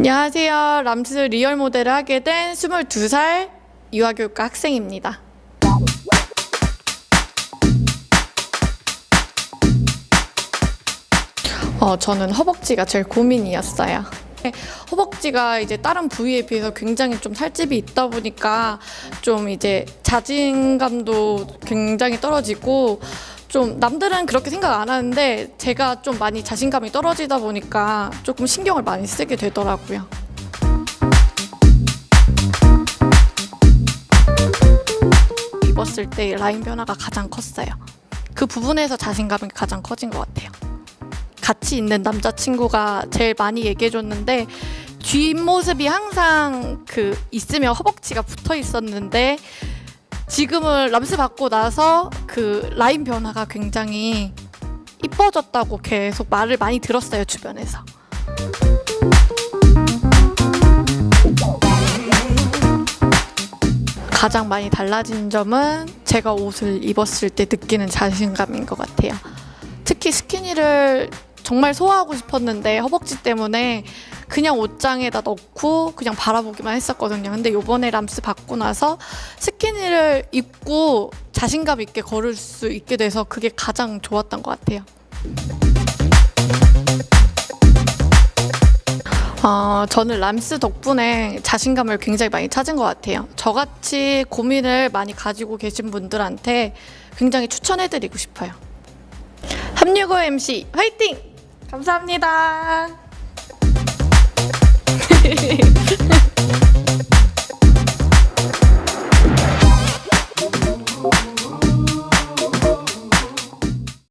안녕하세요. 람스 real 모델을 하게 된 22살 유아교육과 학생입니다. 어, 저는 허벅지가 제일 고민이었어요. 허벅지가 이제 다른 부위에 비해서 굉장히 좀 살집이 있다 보니까 좀 이제 자신감도 굉장히 떨어지고 좀 남들은 그렇게 생각 안 하는데 제가 좀 많이 자신감이 떨어지다 보니까 조금 신경을 많이 쓰게 되더라고요. 입었을 때 라인 변화가 가장 컸어요. 그 부분에서 자신감이 가장 커진 것 같아요. 같이 있는 남자친구가 제일 많이 얘기해줬는데 뒷모습이 항상 그 있으면 허벅지가 붙어 있었는데 지금은 람스 받고 나서 그 라인 변화가 굉장히 이뻐졌다고 계속 말을 많이 들었어요 주변에서. 가장 많이 달라진 점은 제가 옷을 입었을 때 느끼는 자신감인 것 같아요. 특히 스키니를 정말 소화하고 싶었는데 허벅지 때문에 그냥 옷장에다 넣고 그냥 바라보기만 했었거든요. 근데 요번에 람스 받고 나서 스키니를 입고 자신감 있게 걸을 수 있게 돼서 그게 가장 좋았던 것 같아요. 어, 저는 람스 덕분에 자신감을 굉장히 많이 찾은 것 같아요. 저같이 고민을 많이 가지고 계신 분들한테 굉장히 추천해드리고 싶어요. 365 MC 화이팅! 감사합니다.